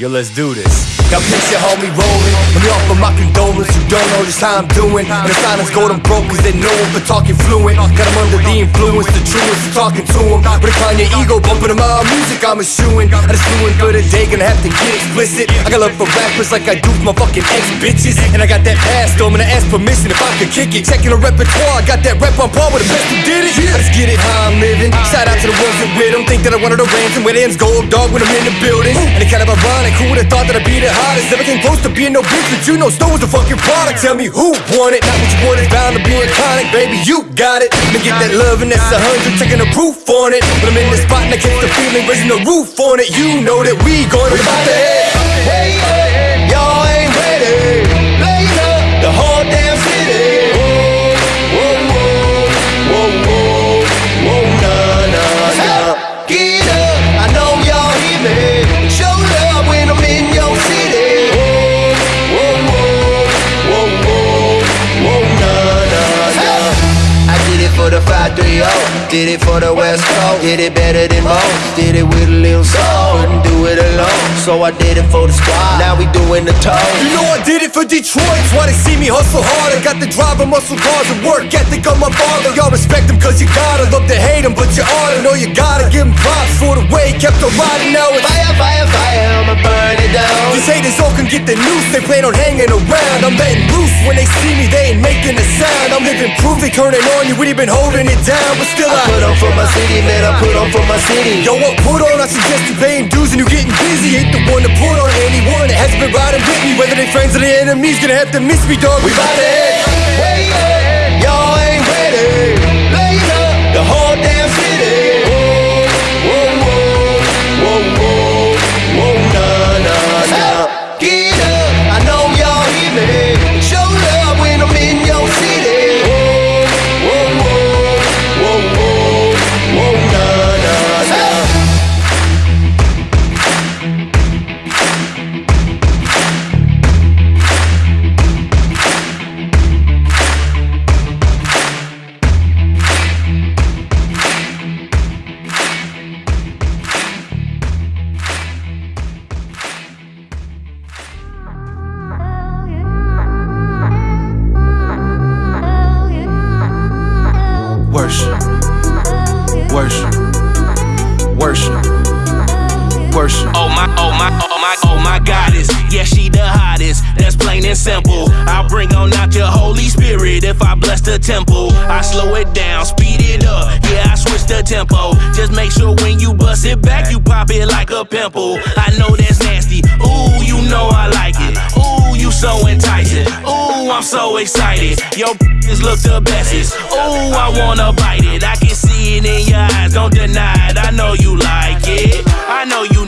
Yo, let's do this. Now picture homie rolling. Let me offer my condolence. You don't know just how I'm doing. And the silence golden broke cause they know him for talking fluent. Got him under the influence, the truest for talking to him. But decline your ego, bumping to my music, I'm eschewing. I just doing good a day, gonna have to get explicit. I got love for rappers like I do for my fucking ex bitches. And I got that pass, though, I'm gonna ask permission if I could kick it. Checking the repertoire, I got that rep on par with the best who did it. I just get it how I'm living. Shout out to the ones that with them. Think that I wanted a ransom with ends gold dog when I'm in the building. And it kind of ironic, who would've thought that I'd be the hottest? Came close to being no bitch, but you know Snow was a fucking product. Tell me who won it? Not what you wanted, bound to be iconic, baby. You got it. Let me get that love and that's a hundred, Taking the proof on it. When I'm in the spot and I catch the feeling, raising the roof on it. You know that we going about the head. Hey, yeah, y'all 530, did it for the West Coast, did it better than most, did it with a little soul, couldn't do it alone, so I did it for the squad. Now we doing the toes. You know I did it for Detroit. That's why they see me hustle hard. I got the drive and muscle cars and work ethic on my father. Y'all respect him cause you gotta. Love to hate him, but you oughta know you gotta give him props for the way he kept on riding. Now it's Fire, fire, fire, I'ma burn it down. these haters all can get the noose. They plan on hanging around. I'm letting loose when they see me. They ain't making a sound. I'm living proof. They turning on you. We been holding it down, but still I. put on for my city, man, I put on for my city. Yo, what put on? I suggest you paying dues and you getting busy. Ain't the one to put on anyone that hasn't been riding with me. Whether they friends or they enemies, gonna have to miss me, dog. We bout to head. Plain and simple. I'll bring on out your Holy Spirit if I bless the temple. I slow it down, speed it up. Yeah, I switch the tempo. Just make sure when you bust it back, you pop it like a pimple. I know that's nasty. Ooh, you know I like it. Ooh, you so enticing. Ooh, I'm so excited. Your is look the bestest. Ooh, I wanna bite it. I can see it in your eyes. Don't deny it. I know you like it. I know you.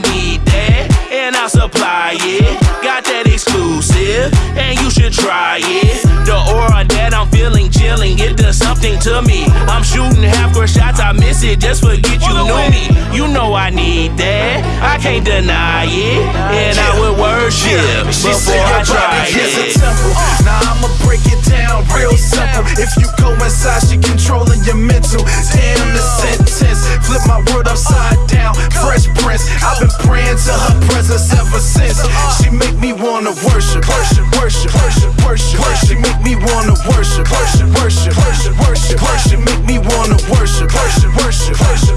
And I'll supply it. Got that exclusive. And you should try it. The aura that I'm feeling chilling. It does something to me. I'm shooting half court shots. I miss it. Just forget you knew me. You know I need that. I can't deny it. And I would worship She before said I try body is a it. temple. Now I'ma break it down real simple. If you go inside, she controlling your mental. Damn the sentence. Flip my word upside down. Fresh Prince. I've been praying to her presence ever since. She make me wanna worship, worship, worship, worship, worship. She make me wanna worship, worship, worship, worship, worship. She make me wanna worship, worship, worship, worship.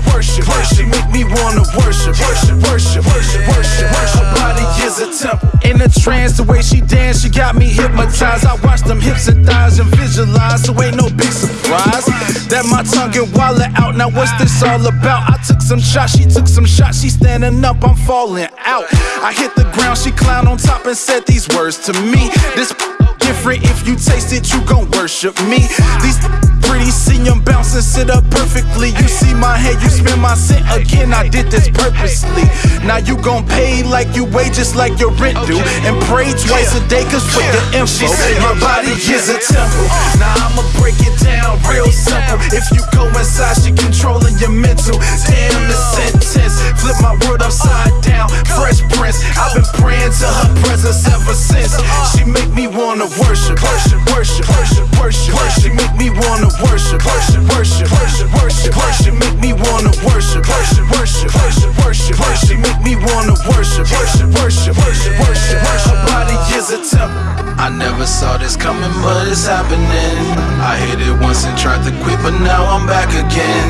Trance, the way she dance, she got me hypnotized. I watch them hips and thighs and visualize, so ain't no big surprise that my tongue get wallet out. Now what's this all about? I took some shots, she took some shots, she standing up, I'm falling out. I hit the ground, she climbed on top and said these words to me. This different if you taste it, you gon' worship me. These pretty see them bounce and sit up perfectly. You see my head, you spin my scent again. I did this purposely. Now you gon' pay like you weigh just like your rent do. And pray twice a day, cause with the info, your body is a temple. Now I'ma break it down real simple. If you go inside, she controlling your mental. Damn the sentence. Flip my word upside down. Fresh Prince. I've been praying to her presence ever since. She make me wanna worship, worship, worship, worship, worship, She Make me wanna worship, worship, worship, worship, worship, worship. Make me wanna worship, worship, worship, worship, worship, worship. Make me wanna worship, worship, worship, worship, worship, worship. Body is a temple. I never saw this coming, but it's happening. I hit it once and tried to quit, but now I'm back again.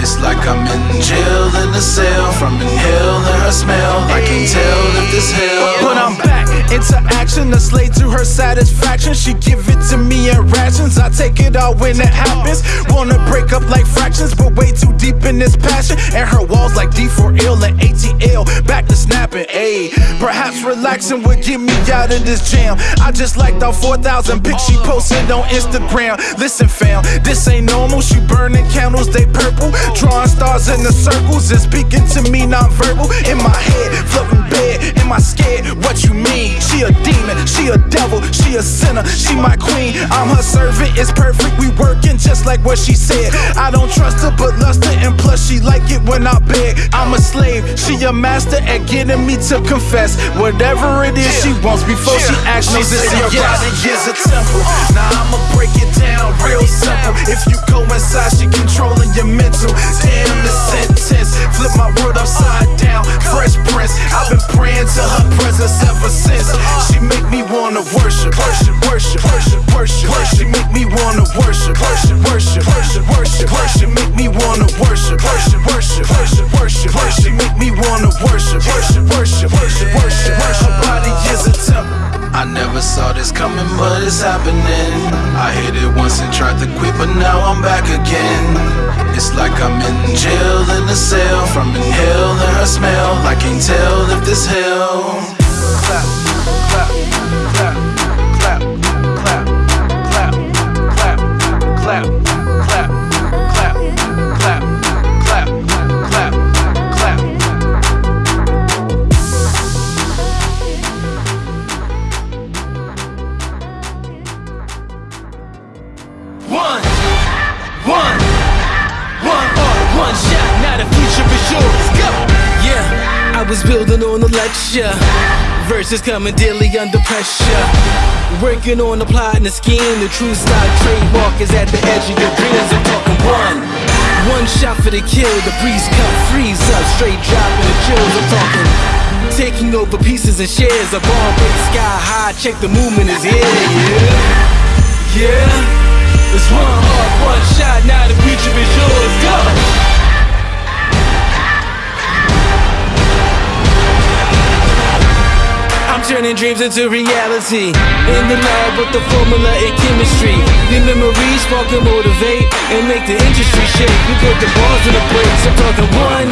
It's like I'm in jail in a cell from inhaling her smell. I can tell if this hell. But I'm back into action, a slave to her satisfaction. She give it to me in rations. I take it all when it happens. Wanna break up like fractions, but way too deep in this passion. And her walls like D4L and ATL. Back to snapping, ayy. Perhaps relaxing would get me out of this jam. I just liked all 4,000 pics she posted on Instagram. Listen, fam, this ain't normal. She burning candles, they purple. Drawing stars in the circles and speaking to me non-verbal. In my head, floating bed. Am I scared? What you mean? She a demon, she a devil, she a sinner, she my queen. I'm her servant, it's perfect. We working just like what she said. I don't trust her, but lust her, and plus she like it when I beg. I'm a slave, she a master at getting me to confess whatever it is she wants before she asks me this your yes. body is a temple. Now I'ma break it down real simple. If you go inside, she controlling your mental. Damn the sentence, flip my world upside down. Fresh Prince, I've been praying to her presence ever since. She make me wanna worship, worship, worship, worship, worship. She make me wanna worship, worship, worship, worship, worship. She make me wanna worship, worship, worship, worship, worship. She make me wanna worship, worship, worship, worship, worship. Her body is a temple. I never saw this coming, but it's happening. I hit it once and tried to quit, but now I'm back again. It's like I'm in jail in a cell from inhaling her smell. I can't tell if this hell. clap, clap, building on a lecture. Verses coming daily under pressure. Working on the plot and the scheme. The true style trademark is at the edge of your dreams. I'm talking one. One shot for the kill. The breeze cut, freeze up. Straight dropping the chills. I'm talking. Taking over pieces and shares. A bomb break sky high. Check the movement is here. Yeah. Yeah. It's one heart, one shot, now the future is yours. Go! Turning dreams into reality. In the lab with the formula in chemistry. The memories spark and motivate and make the industry shake. We put the balls in the brakes. I'm talking one,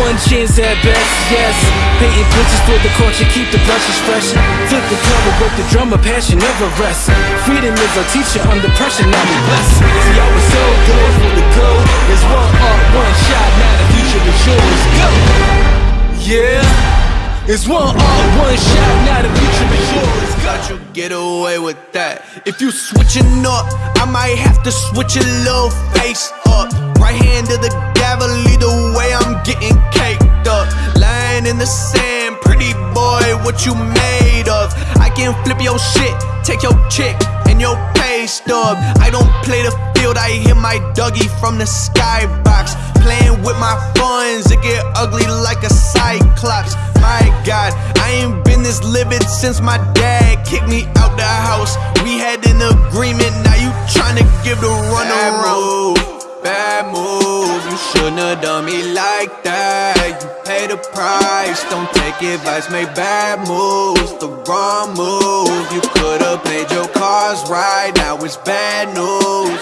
one chance at best. Yes, painting pictures for the culture, keep the brushes fresh. Flip the cover, work the drummer, passion never rests. Freedom is our teacher under pressure, now we blessed. See, I was so good for the go. There's one art, one shot, now the future is yours. Go! Yeah. It's one art, one shot, now the future is yours. Got you get away with that. If you switching up, I might have to switch a little face up. Right hand to the gavel, either way I'm getting caked up. Lying in the sand, pretty boy, what you made of? I can flip your shit, take your chick and your pay stub. I don't play the field, I hit my Dougie from the skybox. Playing with my funds, it get ugly like a cyclops. My God, I ain't been this livid since my dad kicked me out the house. We had an agreement, now you tryna give the run around. Bad move, you shouldn't have done me like that. You pay the price, don't take advice, make bad moves. The wrong move, you could've played your cards right. Now it's bad news.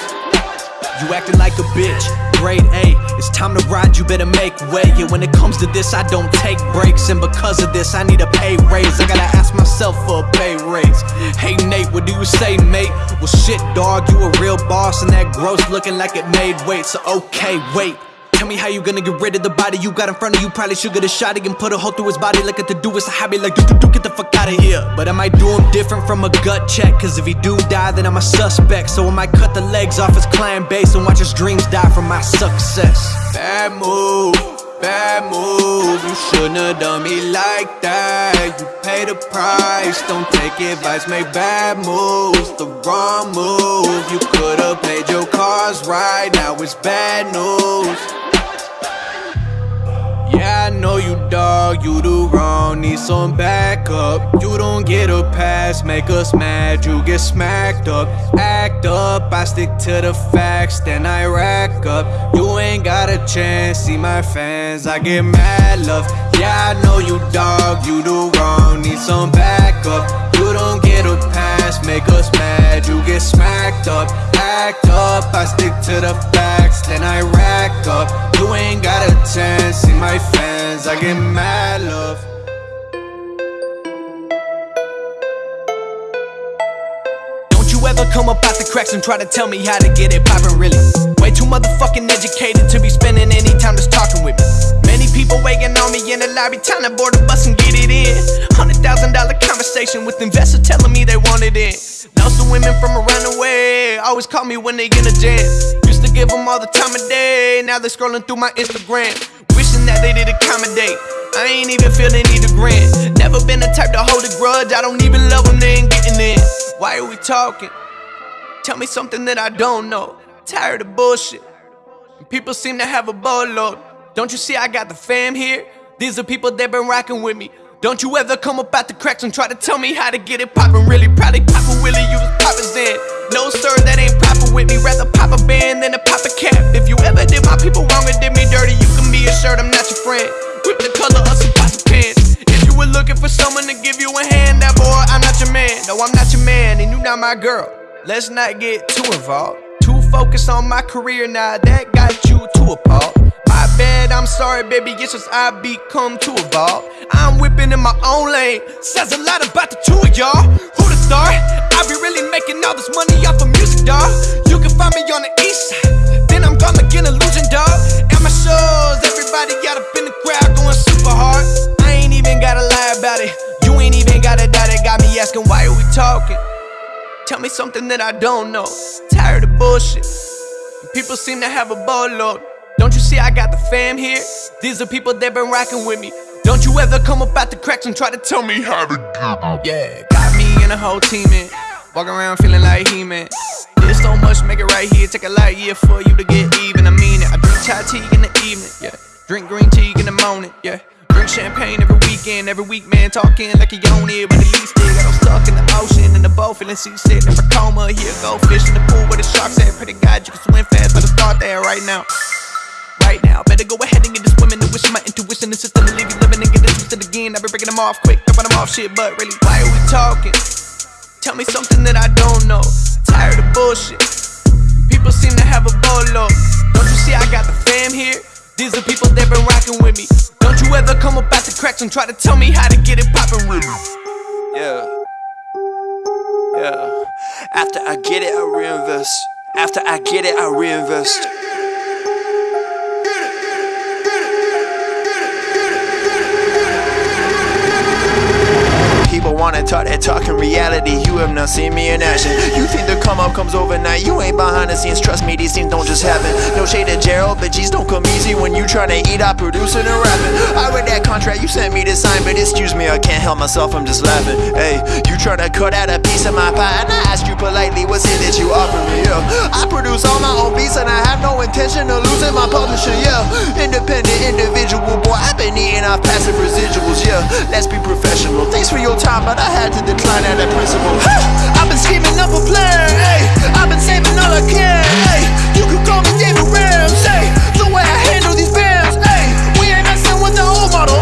You acting like a bitch, grade A. It's time to ride, you better make way. Yeah, when it comes to this, I don't take breaks. And because of this, I need a pay raise. I gotta ask myself for a pay raise. Hey Nate, what do you say, mate? Well, shit, dog, you a real boss, and that gross looking like it made weight. So, okay, wait. Tell me how you gonna get rid of the body you got in front of you. Probably should get a shot and put a hole through his body like a to do. It's a hobby, like do do do. Get the fuck out of here. But I might do him different from a gut check. Cause if he do die, then I'm a suspect. So I might cut the legs off his clan base and watch his dreams die from my success. Bad move. bad move. You shouldn't have done me like that. You pay the price, don't take advice, make bad moves. The wrong move. You could've paid your cars right, now it's bad news. Yeah, know you dog, you do wrong, need some backup. You don't get a pass, make us mad, you get smacked up. Act up, I stick to the facts, then I rack up. You ain't got a chance, see my fans, I get mad love. Yeah, I know you dog, you do wrong, need some backup. You don't get a pass, make us mad, you get smacked up. Act up, I stick to the facts, then I rack up. You ain't got a chance. See my fans, I get mad love. Don't you ever come up out the cracks and try to tell me how to get it poppin' really. Way too motherfucking educated to be spending any time just talking with me. Many people waiting on me in the lobby, time to board the bus and get it in. Hundred thousand dollar conversation with investors telling me they want it in. Know some women from around the way always call me when they in a jam Used to give them all the time of day. Now they scrolling through my Instagram, that they did accommodate. I ain't even feel they need a grant. Never been the type to hold a grudge. I don't even love them, they ain't getting in. Why are we talking? Tell me something that I don't know. Tired of bullshit. People seem to have a boatload. Don't you see I got the fam here? These are people that been rocking with me. Don't you ever come up out the cracks and try to tell me how to get it poppin' really. Probably poppin' Willie, you was poppin' Zen. No, sir, that ain't proper with me. Rather pop a band than a pop a cap. If you ever did my people wrong and did me dirty, you can be assured I'm not your friend. Whip the color of some pots pants. If you were looking for someone to give you a hand, that boy, I'm not your man. No, I'm not your man, and you not my girl. Let's not get too involved. Too focused on my career now, that got you too appalled bad, I'm sorry, baby, it's just I become too evolved. I'm whipping in my own lane, says a lot about the two of y'all. Who'da thought I'd be really making all this money off of music, dog? You can find me on the east side, then I'm gonna get illusion, dog. At my shows, everybody got up in the crowd going super hard. I ain't even gotta lie about it, you ain't even gotta doubt it. Got me asking, why are we talking? Tell me something that I don't know. Tired of bullshit. People seem to have a boatload. Don't you see I got the fam here? These are people that been rocking with me. Don't you ever come up out the cracks and try to tell me how to do Yeah, got me and a whole team in. Walking around feeling like He-Man. There's so much, make it right here. Take a light year for you to get even. I mean it. I drink chai tea in the evening, yeah. Drink green tea in the morning, yeah. Drink champagne every weekend, every week, man. Talking like he own it, but at least it got him stuck in the ocean, in the boat, feeling seasick. Never coma, here go fish in the pool where the sharks at. Pretty God, you can swim fast, better start there right now right now. Better go ahead and get this women to wish my intuition and system to leave you living and get it twisted again. I've been breaking them off quick, dropping them off shit, but really, why are we talking? Tell me something that I don't know. Tired of bullshit. People seem to have a bolo. Don't you see I got the fam here? These are people that been rocking with me. Don't you ever come up at the cracks and try to tell me how to get it poppin' really? Yeah. Yeah. After I get it, I reinvest. After I get it, I reinvest. Wanna talk that talk in reality. You have not seen me in action. You think the come up comes overnight. You ain't behind the scenes. Trust me, these things don't just happen. No shade to Gerald, but G's don't come easy when you tryna eat out producing and rapping. I read that contract you sent me to sign, but excuse me, I can't help myself. I'm just laughing. Hey, you tryna cut out a piece of my pie, politely, what's it that you offer me? Yeah, I produce all my own beats, and I have no intention of losing my publisher. Yeah, independent individual boy. I've been eating off passive residuals. Yeah, let's be professional. Thanks for your time, but I had to decline at that principle. I've been scheming up a plan, hey. I've been saving all I can, hey. You could call me David Ramsey. The way I handle these bands, hey. We ain't messing with the old model.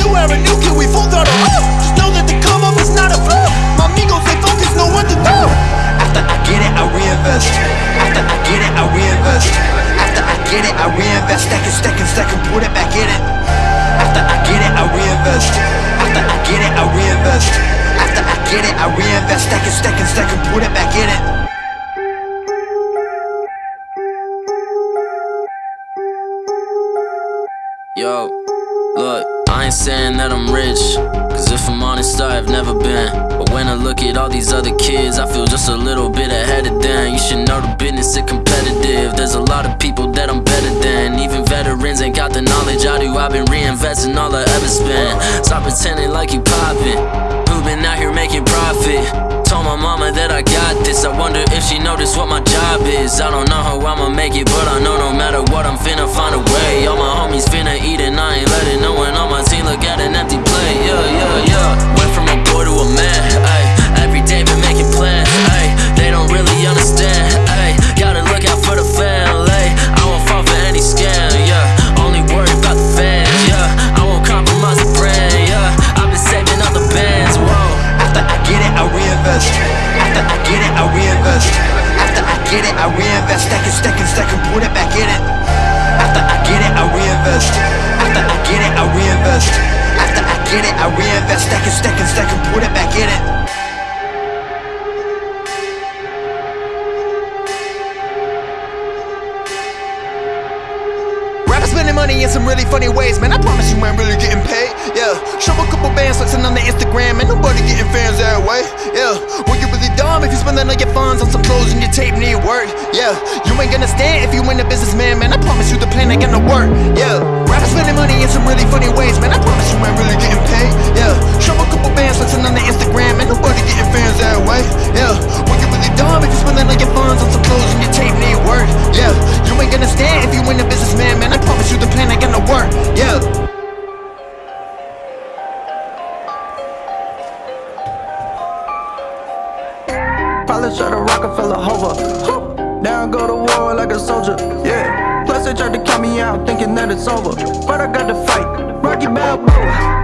New era, new kid, we full throttle. Just know that the come up is not a fluke. What to do. After I get it, I reinvest. After I get it, I reinvest. After I get it, I reinvest. Stack it, stack it, stack it, put it back in it. After I get it, I reinvest. After I get it, I reinvest. After I get it, I reinvest. Stack it, stack it, stack it, put it back in it. Yo, look, I ain't saying that I'm rich. Cause if I'm honest, I've never been. But when I look at all these other kids, I feel just a little bit ahead of them. You should know the business is competitive. There's a lot of people that I'm better than. Even veterans ain't got the knowledge I do, I've been reinvesting all I ever spent. Stop pretending like you poppin'. Who been out here making profit? Told my mama that I got this. I wonder if she noticed what my job is. I don't know how I'ma make it, but I know no matter what, I'm finna find a way. All my homies finna eat and Probably shot a Rockefeller hover. Down go to war like a soldier. Yeah. Plus they tried to count me out, thinking that it's over. But I got to fight. Rocky Balboa.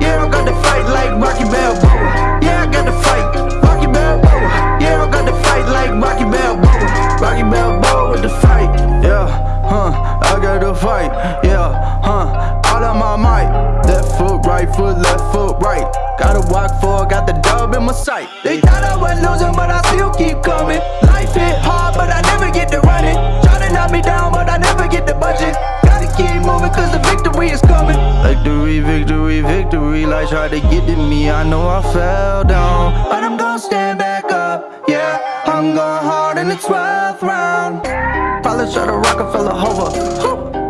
Yeah, I got to fight like Rocky Balboa. Yeah, I got to fight. Rocky Balboa. Yeah, I got to fight like Rocky Balboa. Rocky Balboa with the fight. Yeah, huh. I got to fight. Yeah, right foot, left foot, right. Gotta walk for, got the dub in my sight. They thought I was losing, but I still keep coming. Life hit hard, but I never get to running. Try to knock me down, but I never get the budget. Gotta keep moving, cause the victory is coming. Victory, victory, victory. Life tried to get to me, I know I fell down. But I'm gonna stand back up, yeah. I'm going hard in the 12th round. Probably shot a Rockefeller hover.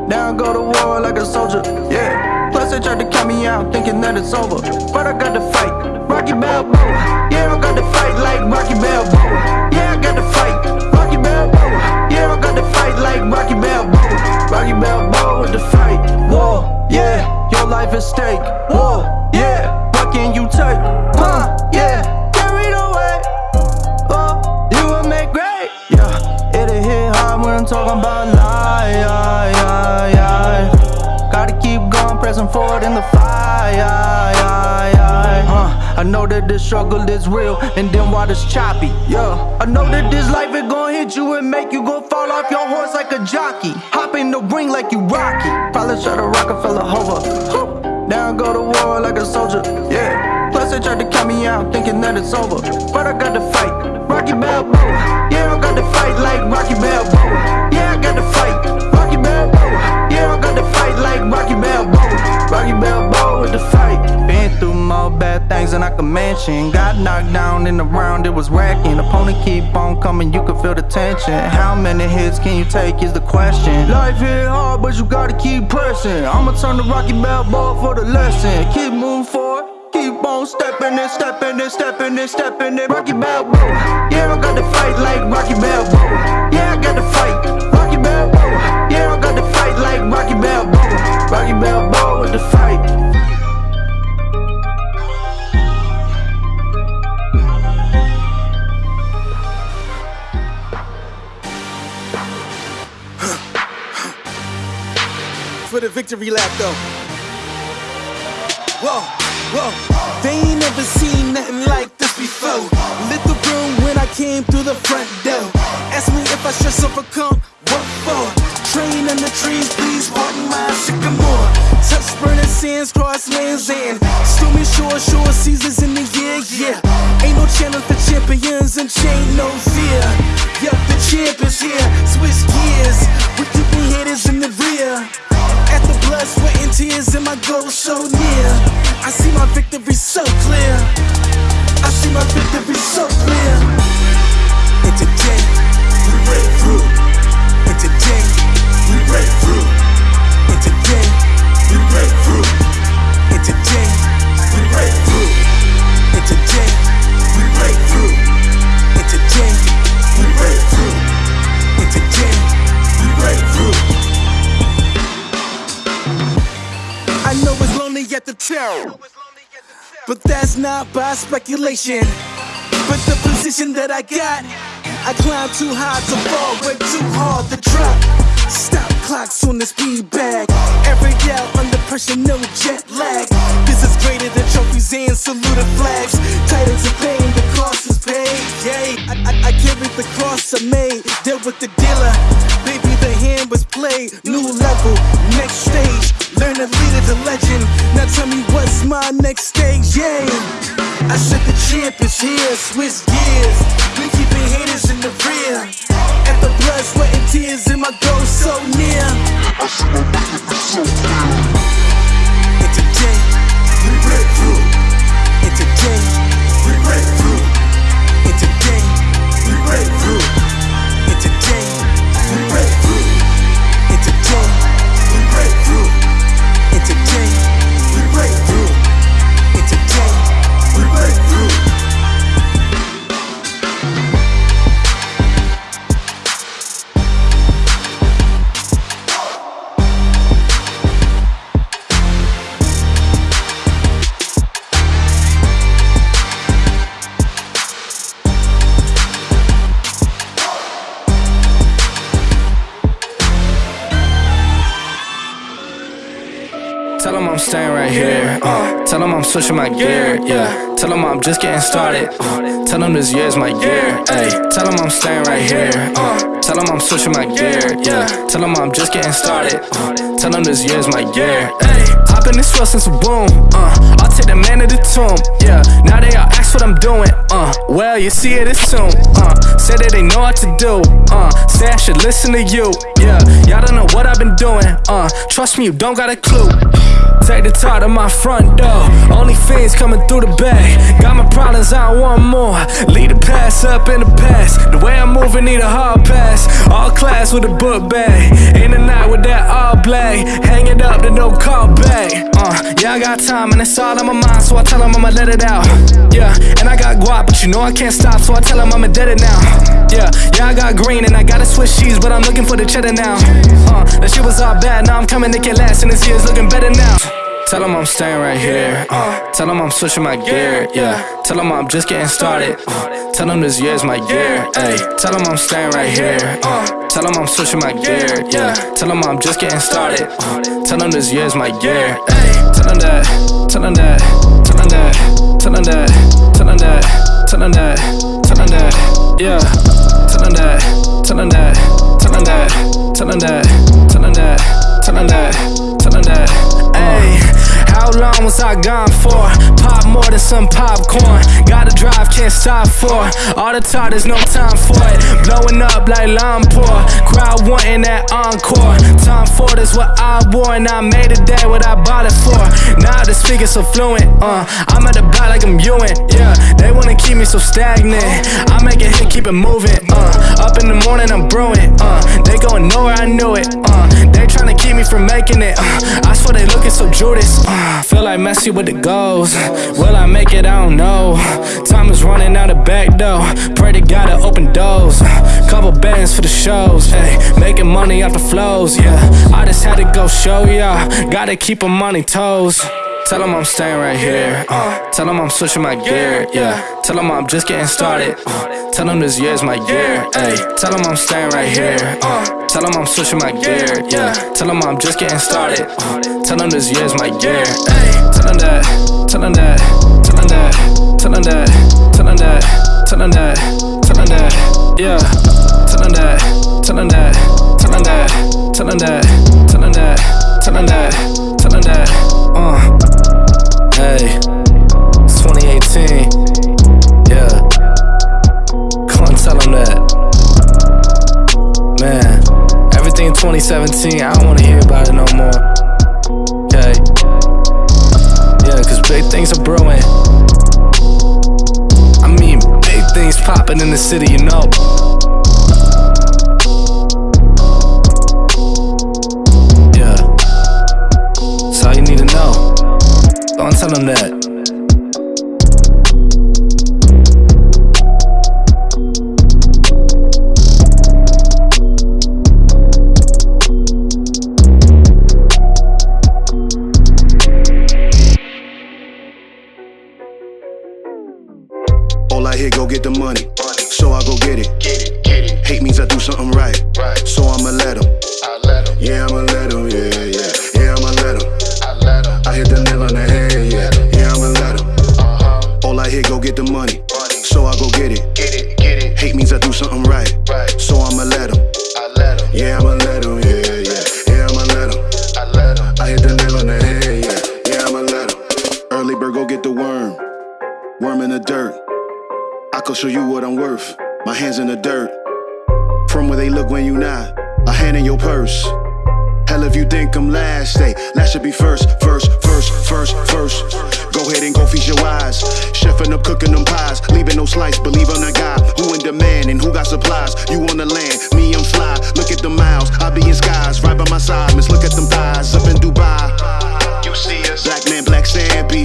Down go to war like a soldier, yeah. Plus they tried to count me out, thinking that it's over. But I got to fight, Rocky Balboa. Yeah, I got to fight like Rocky Balboa. Yeah, I got to fight, Rocky Balboa. Yeah, I got to fight like Rocky Balboa. Rocky Balboa with the fight. War, yeah, your life at stake. Forward in the fire. Uh, I know that this struggle is real, and then water's choppy. Yeah, I know that this life is gonna hit you and make you go fall off your horse like a jockey. Hop in the ring like you Rocky. Probably shot a Rockefeller hover. Down go to war like a soldier. Yeah. Plus they tried to count me out, thinking that it's over. But I got to fight, Rocky Balboa. Yeah, I got to fight like Rocky Balboa. Things I could mention. Got knocked down in the round, it was wrecking. Opponent keep on coming, you can feel the tension. How many hits can you take is the question. Life hit hard, but you gotta keep pressing. I'ma turn to Rocky Balboa for the lesson. Keep moving forward. Keep on stepping and stepping and stepping and stepping and Rocky Balboa. Yeah, I got to fight like Rocky Balboa. Yeah, I got to fight Rocky Balboa. Yeah, I got to fight like Rocky Balboa. Rocky Balboa For the victory lap though. Whoa, whoa. They ain't never seen nothing like this before. Lit the room when I came through the front door. Ask me if I should overcome. What for? Train in the trees, please pardon my sycamore. Touch burning sands, cross lands, and stormy shore, shore seasons in the year, yeah. Ain't no challenge for champions and chain no fear. Yup, the champ is here. Switch gears, with keeping haters in the rear. At the blood, sweat, and tears, and my goal so near. I see my victory so clear. I see my victory so clear. And today, we break through we break through. We break through. We break through. We break through. We break through. I know it's lonely at the. But that's not by speculation. But the position that I got, I climb too high to fall, but too hard to drop. Stop clocks on the speed bag. Every yell under pressure, no jet lag. This is greater than trophies and saluted flags. Titles of fame, the cost is paid. Yay, I, I, I carried the cross I made. Deal with the dealer. Baby, the hand was played. New level, next stage. Learn to lead as a legend. Now tell me what's my next stage, yeah. I said the champ is here, switch gears. We keeping haters in the rear. And the blood, sweat, and tears in my goal so near. I nigga is so clear. And today, we break through. Staying right here. Uh, tell them I'm switching my gear. Yeah. Tell them I'm just getting started. Uh, tell them this year's my year. Hey. Tell them I'm staying right here. Uh, tell them I'm switching my gear. Yeah. Tell them I'm just getting started. Uh, tell them this year's my year. Hey. Hop in this well since a boom. Uh, I'll take the man to the tomb. Yeah. Now they all ask what I'm doing. Uh, well, you see it as soon. Uh, say that they know what to do. Uh, say I should listen to you. Yeah. Y'all don't know what I've been doing. Uh, trust me, you don't got a clue. Take the top to my front door. Only fiends coming through the bag. Got my problems, I want more. Lead the past up in the past. The way I'm moving, need a hard pass. All class with a book bag. In the night with that all black. Hang it up, then no call back. Uh, yeah, I got time and it's all on my mind, so I tell I'ma let it out. Yeah, and I got guap, but you know I can't stop, so I tell I'ma dead it now. Yeah, yeah, I got green and I gotta switch cheese, but I'm looking for the cheddar now. Uh, that shit was all bad, now I'm coming to get last, and this year's looking better now. Tell them I'm staying right here. Uh, tell them I'm switching my gear. Yeah. Tell them I'm just getting started. Uh, tell them this year's my year. Ay. Tell them I'm staying right here. Uh, tell them I'm switching my gear. Yeah. Tell them I'm just getting started. Uh, tell them this year's my year. Ay. Tell them that. Tell them that. Tell them that. Tell them that. Tell them that. Tell them that. Tell them that. Yeah. Tell them that. Tell them that. Tell them that. Tell them that. Tell them that. Tell them that. Tell them that. Ayy. How long was I gone for? Pop more than some popcorn. Gotta drive, can't stop for. All the talk, there's no time for it. Blowing up like Lampore. Crowd wanting that encore. Time for this what I wore, and I made it day what I bought it for. Now speakers so fluent. Uh, I'm at the block like I'm Ewing. Yeah, they wanna keep me so stagnant. I make it hit, keep it moving. Uh, up in the morning, I'm brewing. Uh, they going nowhere, I knew it. Uh, they tryna keep me from making it. Uh, I swear they looking so Judas. Uh, feel like Messi with the goals. Will I make it? I don't know. Time is running out the back door. Pray to God to open doors. Couple bands for the shows. Hey, making money off the flows. Yeah, I just had to go show ya. Gotta keep 'em on their toes. Tell them I'm staying right here. Uh, tell them I'm switching my gear. Yeah. Tell them I'm just getting started. Uh, tell them this year's my year. Ay. Tell them I'm staying right here. Uh, tell them I'm switching my gear. Yeah. Tell them I'm just getting started. Uh, tell them this year's my year. Ay. Tell them that. Tell them that. Tell them that. Tell them that. Tell them that. Tell them that. Tell them that. Yeah. Tell them that. Tell them that. Tell them that. Tell them that. Tell them that. Tell them that. Tell them that. Uh. Hey, it's 2018. Yeah. Come tell them that. Man, everything in 2017, I don't wanna hear about it no more. Okay. Yeah, cause big things are brewing. I mean, big things popping in the city, you know.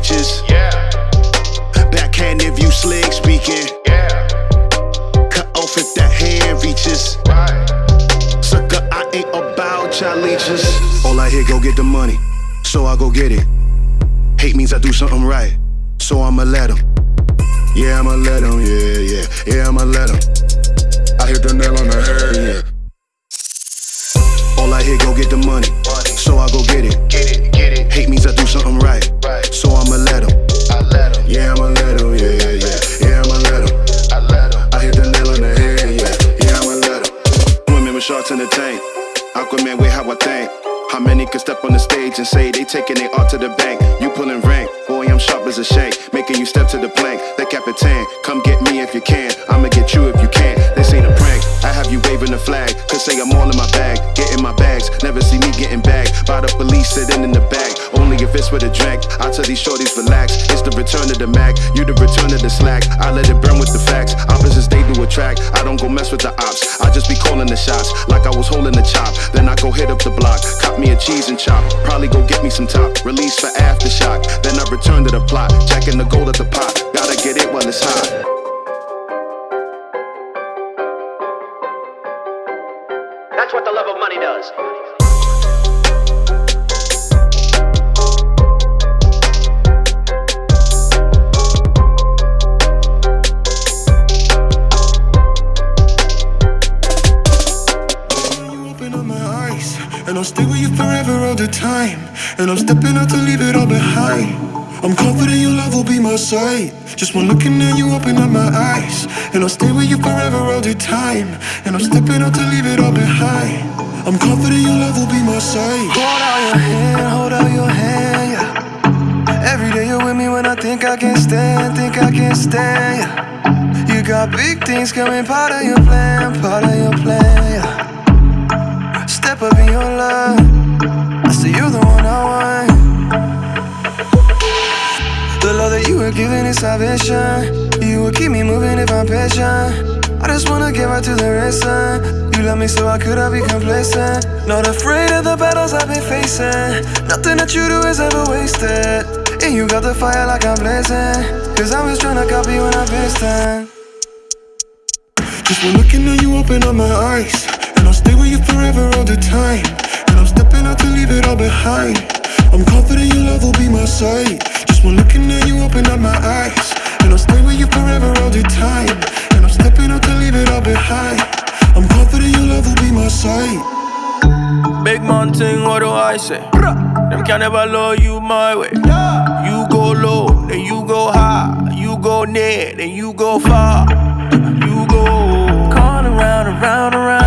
Sand. Yeah. Backhand if you slick speaking. Yeah. Cut off if that hand reaches. Right. Sucker, I ain't about y'all leeches. All I hear, go get the money, so I go get it. Hate means I do something right, so I'ma let him. Yeah, I'ma let him, yeah, yeah, yeah, I'ma let him. I hit the nail on the head, yeah. All I hear, go get the money, so I go get it. Hate many step on the stage and say they taking their art to the bank? You pulling rank, boy, I'm sharp as a shank. Making you step to the plank, the Capitan. Come get me if you can, I'ma get you if you can. This ain't a prank, I have you waving the flag. Could say I'm all in my bag, getting my bags. Never see me getting bagged by the police sitting in the back. If it's with a drink, I tell these shorties relax. It's the return of the Mac, you the return of the slack. I let it burn with the facts. Opposites they do attract. I don't go mess with the ops. I just be calling the shots like I was holding the chop. Then I go hit up the block, cop me a cheese and chop. Probably go get me some top, release for aftershock. Then I return to the plot, jacking the gold at the pot. Gotta get it while it's hot. That's what the love of money does. And I'll stay with you forever all the time. And I'm stepping out to leave it all behind. I'm confident your love will be my sight. Just one looking at you open up my eyes. And I'll stay with you forever all the time. And I'm stepping out to leave it all behind. I'm confident your love will be my sight. Hold out your hand, hold out your hand, yeah. Every day you're with me when I think I can't stand, think I can't stand, yeah. You got big things coming, part of your plan, part of your plan, yeah. Step up in your love, I say you're the one I want. The love that you were giving is salvation. You will keep me moving if I'm patient. I just wanna get right to the racing. You love me so I could have be complacent. Not afraid of the battles I've been facing. Nothing that you do is ever wasted. And you got the fire like I'm blazing. Cause I was trying to copy when I faced it. Just when looking at you open up my eyes you forever all the time. And I'm stepping out to leave it all behind. I'm confident your love will be my sight. Just one looking at you open up my eyes. And I'll stay with you forever all the time. And I'm stepping out to leave it all behind. I'm confident your love will be my sight. Big mountain, what do I say? Them can never love you my way. You go low, then you go high. You go near, then you go far. You go. Calling around, around, around,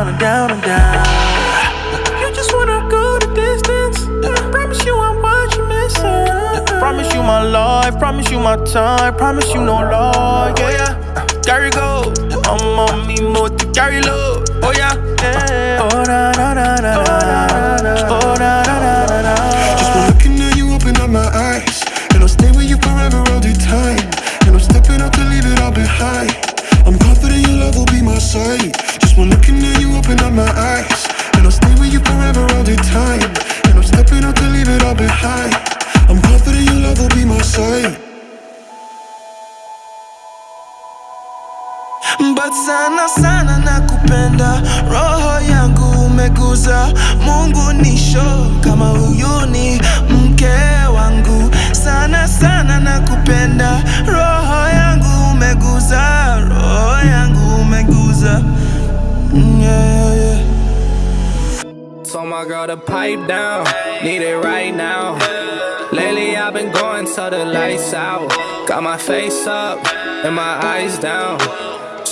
down and down and down. You just wanna go the distance. Promise you I'm what you're missing. Promise you my life, promise you my time, promise you no lie, yeah, yeah. Carry go, I'm on me more to carry low, oh yeah, yeah. Oh na na na na na, oh na na sana sana nakupenda, roho yangu umeguza Mungu nisho kama huyu ni mke wangu sana sana na kupenda roho yangu umeguza roho yangu umeguza Mm, yeah, yeah. Told my girl to pipe down, need it right now. Lately I've been going till the lights out. Got my face up and my eyes down.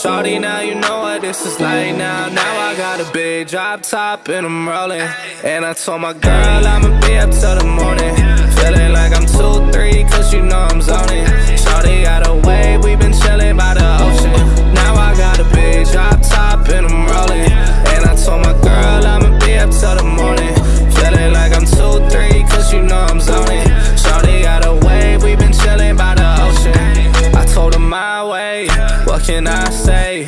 Shorty, now you know what this is like now. Now I got a big drop top and I'm rolling. And I told my girl I'ma be up till the morning. Feeling like I'm 2 3, cause you know I'm zoning. Shorty got a wave, we been chilling by the ocean. Now I got a big drop top and I'm rolling. And I told my girl I'ma be up till the morning. Feeling like I'm 2 3, cause you know I'm zoning. Can I say?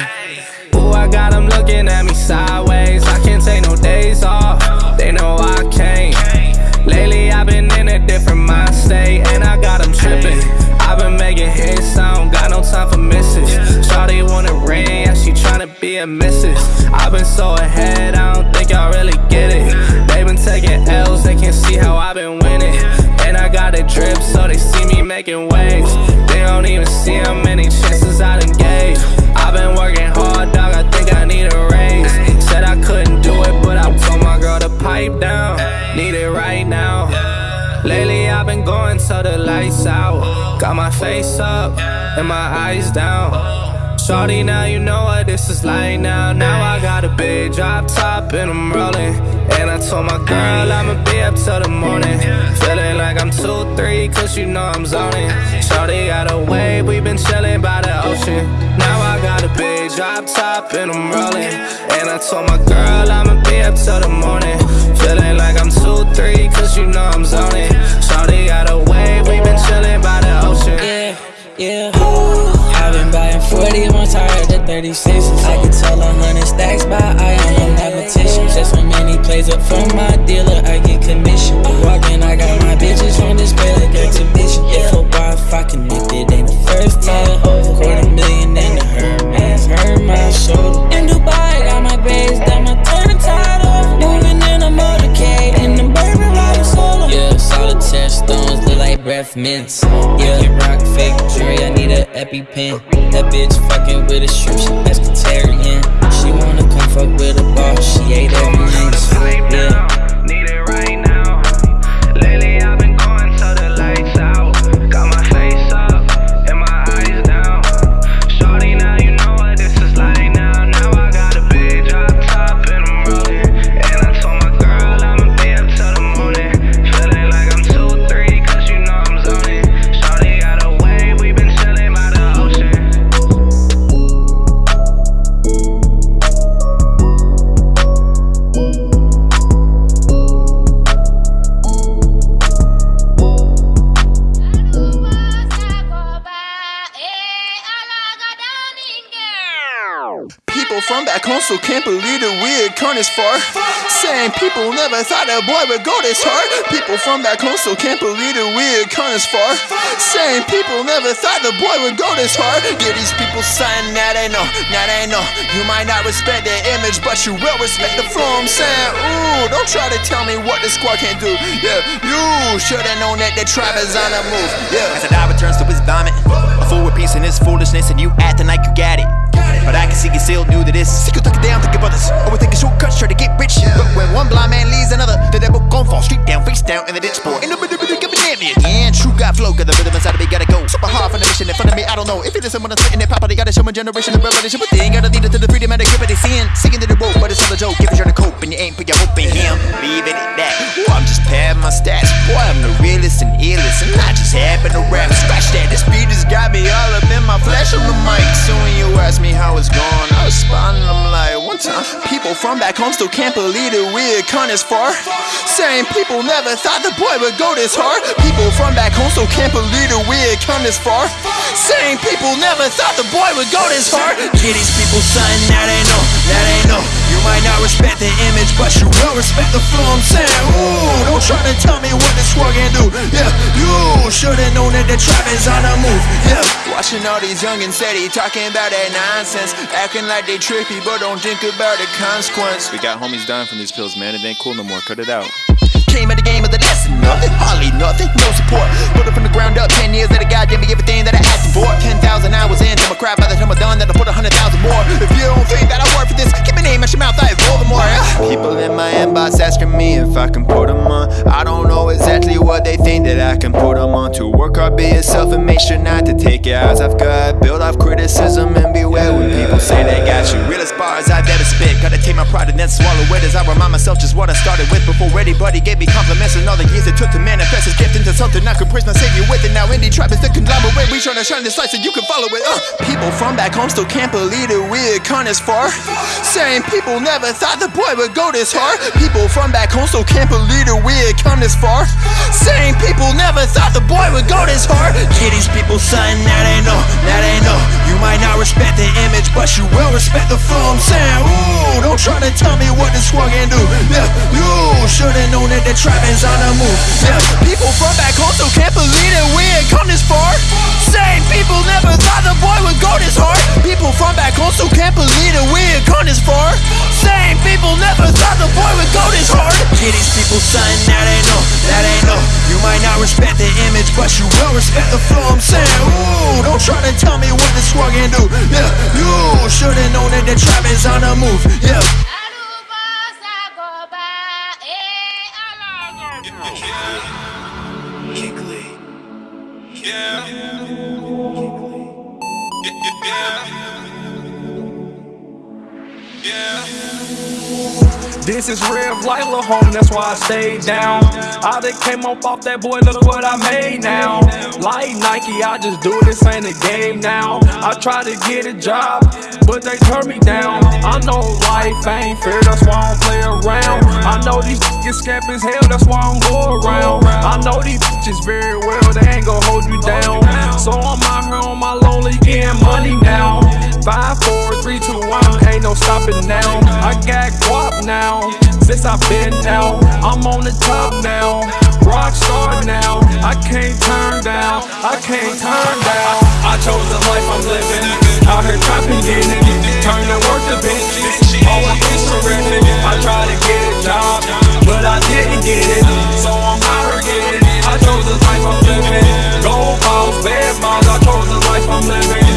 Ooh, I got them looking at me sideways. I can't take no days off, they know I can't. Lately I've been in a different mind state, and I got them tripping. I've been making hits, I don't got no time for misses. Shawty wanna ring, yeah, she tryna be a missus. I've been so ahead, I don't think y'all really get it. They been taking L's, they can't see how I've been winning. A drip, so they see me making waves. They don't even see how many chances I done gave. I've been working hard, dog, I think I need a raise. Said I couldn't do it, but I told my girl to pipe down. Need it right now. Lately I've been going till the lights out. Got my face up and my eyes down. Shorty, now you know what this is like now. Now I got a big drop top and I'm rolling. And I told my girl I'ma be up till the morning. Feeling like I'm 2 3, cause you know I'm zoning. Shorty got a wave, we been chilling by the ocean. Now I got a big drop top and I'm rolling. And I told my girl I'ma be up till the morning. Feeling like I'm 2 3, cause you know I'm zoning. Shorty got a wave, we been chilling by the ocean. Yeah, yeah. I've been buying 40 once I heard the 36s. I can tell a hundred stacks by I am a mathematician. Just when many plays up from my dealer, I get commission. Walking, I got my bitches on display like exhibition. If a Wi-Fi connected, ain't the first time. Quarter million in the Hermes, Hermes shoulder. In Dubai, solitaire stones look like breath mints. Yeah, rock fake jewelry, I need an EpiPen. That bitch fucking with a shrimp, she pescatarian. She wanna come fuck with a boss, she ate every inch. Yeah. Far. Saying people never thought a boy would go this hard. People from back home still can't believe that we had come this far. Saying people never thought the boy would go this far. Yeah, these people something that they know, that they know. You might not respect their image, but you will respect the flow. I'm saying, ooh, don't try to tell me what the squad can't do. Yeah, you should've known that the tribe is on the move. Yeah. As a dog turns to his vomit, a fool with peace in his foolishness, and you acting like you got it. But I can see you still new to this. See you it down, think your brothers. Always taking shortcuts, try to get rich. But when one blind man leads another, the devil gon' fall straight down, face down in the ditch boy. In the middle, middle, give me damn it. Yeah, true God flow, got the rhythm inside of me, gotta go. Super hard for the mission in front of me, I don't know. If you listen when I'm spitting it properly, gotta show my generation of revelation. But they ain't gotta lead it to the freedom and the grip of they seeing. Singing to the rope, but it's all a joke. Give it your to cope, and you ain't put your hope in him. Leave it at that. Ooh, I'm just padding my stats. Boy, I'm the realest and illest, and I just happen to rap. Scratch that, this beat has got me all up in my flesh on the mic. So when you ask me how it's going, I and I'm like, one time. People from back home still can't believe that we had come this far. Saying people never thought the boy would go this hard. People from back home still can't believe that we had come this far. Saying people never thought the boy would go this hard. Get these people something that ain't no, now they know. You might not respect the image, but you will respect the flow. I'm saying, ooh, don't try to tell me what this squad can do. Yeah, you should've known that the trap is on the move. Yeah, Watching all these youngins steady talking about that nonsense. Acting like they trippy, but don't think about the consequence. We got homies dying from these pills, man. It ain't cool no more. Cut it out. Came at the game of the lesson, nothing, hardly nothing, no support. Put it from the ground up, 10 years that I got, gave me everything that I asked for. 10,000 hours in, till my crap by the time I'm done, that'll put a 100,000 more. If you don't think that I work for this, keep my name out your mouth, I Voldemort. Yeah? People in my inbox asking me if I can put them on. I don't know exactly what they think that I can put them on. To work hard, be yourself, and make sure not to take your eyes off God. Build off criticism and beware when people say they got you. Real Realest bars I've ever spit, gotta take my pride and then swallow it as I remind myself just what I started with before anybody gave me compliments and all the years it took to manifest his gift into something I could praise my savior with. it. now indie trap is the conglomerate. We tryna shine this light so you can follow it. Uh, people from back home still can't believe that we'd come this far. Same people never thought the boy would go this hard. People from back home still can't believe that we'd come this far. Same people never thought the boy would go this hard. These people something that they know, that they know. You might not respect the image, but you will respect the flow I'm saying. Ooh, don't try to tell me what this swung and do. Yeah, you should've known that the trap is on the move. Yeah, people from back home still can't believe that we had come this far. Same people never thought the boy would go this hard. People from back home still can't believe that we had come this far. Same people never thought the boy would go this hard. Get these people something that they know, that they know. You might not respect the image, but you will respect the flow I'm saying. Ooh, don't try to tell me what this swag can do. Yeah, you should've known that the trap is on the move. Yeah. This is real life, little home, that's why I stayed down. I done came up off that boy, look what I made now. Like Nike, I just do this ain't a game now. I try to get a job, but they turn me down. I know life ain't fair, that's why I don't play around. I know these niggas scamp as hell, that's why I don't go around. I know these bitches very well, they ain't gon' hold you down. So I'm stopping now. I got guap now, since I've been out. I'm on the top now, rock star now. I can't turn down, I can't turn down. I chose the life I'm living, out here trapping, getting it. Turn the work to benches, always been terrific. I tried to get a job, but I didn't get it. So I'm out here getting it. I chose the life I'm living. Gold balls, bad miles, I chose the life I'm living.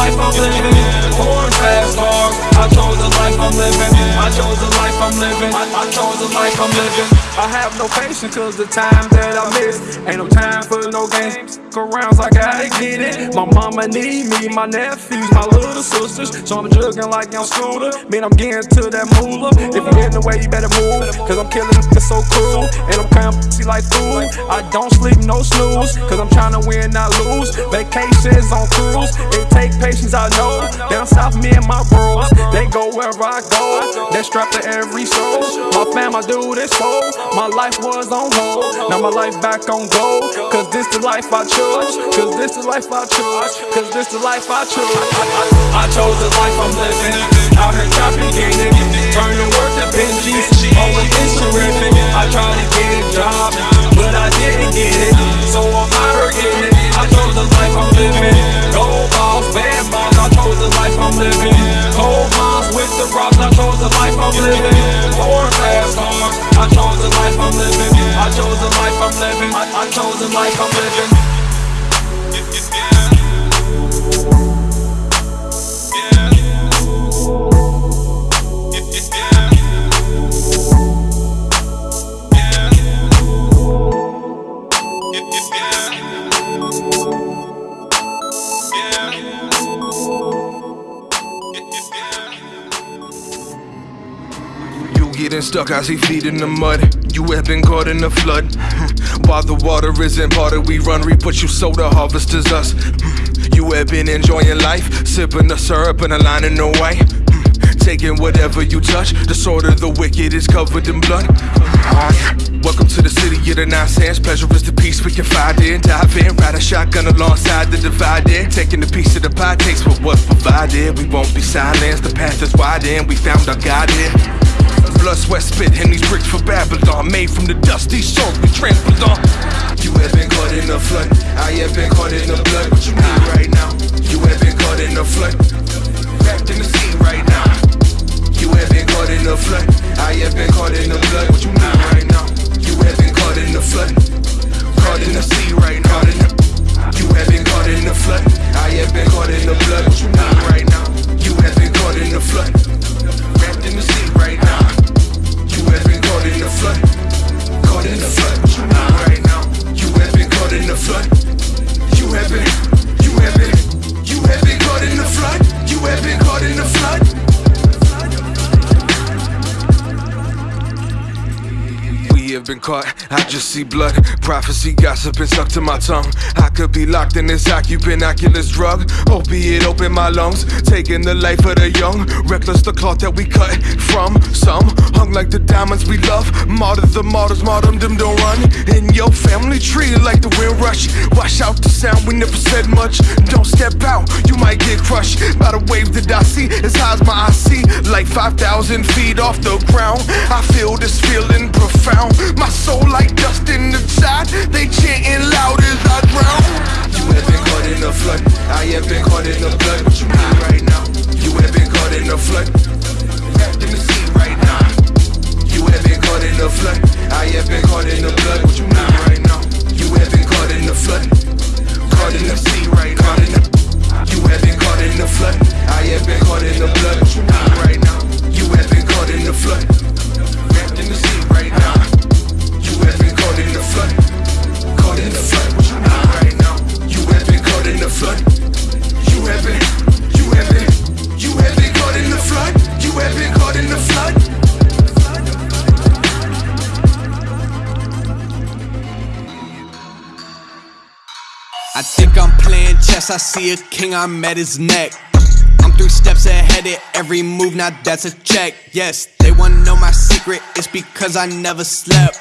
Life I'm living. Foreign fast cars, I chose the life I'm living. I chose the life I'm living. I chose the life I'm living. I have no patience cause the time that I miss. Ain't no time for no games. Arounds, I gotta get it. My mama need me, my nephews, my little sisters. So I'm jugging like I'm scooter. Man, I'm getting to that moolah. If you in the way, you better move. Cause I'm killing it so cruel. And I'm pussy like food. I don't sleep, no snooze. Cause I'm trying to win, not lose. Vacations on cruise. It take patience, I know. Down south, me and my bros. They go wherever I go. They strap to every soul. My fam, I do this for. My life was on hold. Now my life back on gold. Cause this the life I chose. Cause this the life I chose. Cause this the life I chose. I, I, I chose the life I'm living. Out here trapping, getting it. Turning work to Benjis. Always terrific. I tried to get a job, but I didn't get it. So I'm out here getting it. I chose the life I'm living. Gold balls, bad balls. I chose the life I'm living. Gold bonds rocks. I chose the life I'm living. Foreign fast cars. I chose the life I'm living. I chose the life I'm living. I chose the life I'm living. Stuck, I see feet in the mud. You have been caught in the flood. While the water isn't parted, we run, we put you so the harvest is us. You have been enjoying life, sipping the syrup and a line in the white. Taking whatever you touch, the sword of the wicked is covered in blood. Welcome to the city of the nonsense. Pleasure is the peace we can find in. Dive in, ride a shotgun alongside the divided. Taking a piece of the pie, takes what was provided. We won't be silenced, the path is wide and we found our God here blood, sweat, spit, and these bricks for Babylon. Made from the dust, these souls we trampled on. You have been caught in a flood. I have been caught in the blood. What you need right now? You have been caught in a flood. Wrapped in the sea right now. You have been caught in a flood. I have been caught in the blood. What you need right now? You have been caught in a flood. Caught in the sea right now. You have been caught in a flood. I have been caught in the blood. What you need right now? You have been caught in a flood. Wrapped in the sea right now caught in the flood. Caught in the flood. Uh, right now, you have been caught in the flood. You have been, you have been, you have been caught in the flood. You have been caught in the flood. Just see blood. Prophecy, gossip, and stuck to my tongue. I could be locked in this ocupinoculous drug. Opiate open my lungs, taking the life of the young. Reckless the cloth that we cut from. Some hung like the diamonds we love. Martyr the martyrs, martyrdom them don't run. In your family tree like the wind rush. Wash out the sound, we never said much. Don't step out, you might get crushed by the wave that I see. As high as my eye see, like 5,000 feet off the ground. I feel this feeling profound. My soul like dust in the tide. They chanting loud as I drown. You have been caught in the flood. I have been caught in the blood. I see a king, I'm at his neck. I'm three steps ahead of every move, now that's a check. Yes, they wanna know my secret, it's because I never slept.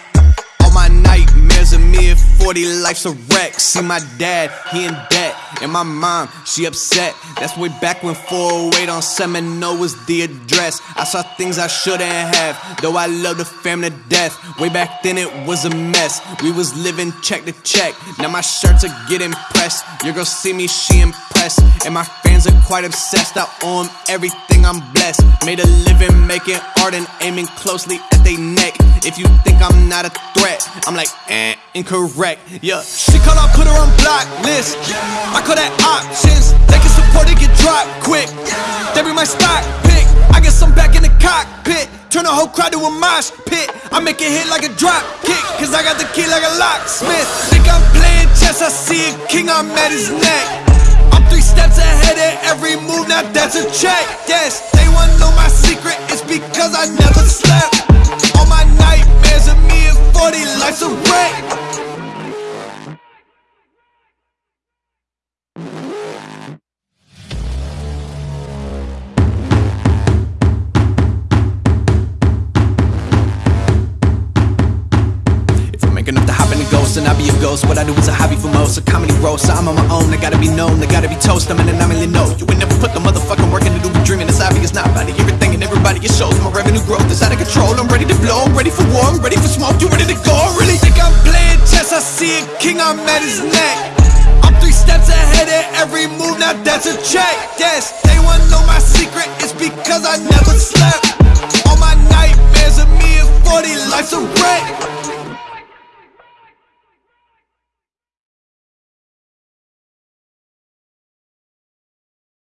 All my nightmares of me 40, life's a wreck. See my dad, he in debt. And my mom, she upset. That's way back when 408 on Seminole was the address. I saw things I shouldn't have, though I love the family to death. Way back then it was a mess. We was living check to check. Now my shirts are getting pressed. Your girl see me, she impressed. And my fans are quite obsessed. I owe 'em everything, I'm blessed. Made a living making art and aiming closely at they neck. If you think I'm not a threat, I'm like, eh, incorrect. Yeah, she call, I put her on blacklist. I call that options. They can support it, get dropped quick. They be my stock pick. I get some back in the cockpit. Turn the whole crowd to a mosh pit. I make it hit like a drop kick. Cause I got the key like a locksmith. Think I'm playing chess, I see a king, I'm at his neck. I'm three steps ahead of every move, now that's a check. Yes, they wanna know my secret, it's because I never slept. All my 40, life's a wreck. What I do is a hobby for most, a comedy roast. So I'm on my own, I gotta be known, I gotta be toast. I'm an anomaly, no, you ain't never put the motherfucking work into be dreaming It's obvious, not body, everything and everybody It shows my revenue growth is out of control. I'm ready to blow, I'm ready for war, I'm ready for smoke. You ready to go, really? Think I'm playing chess, I see a king, I'm at his neck. I'm three steps ahead of every move, now that's a check. Yes, they wanna know my secret, it's because I never slept. All my nightmares of me and 40, life's a wreck.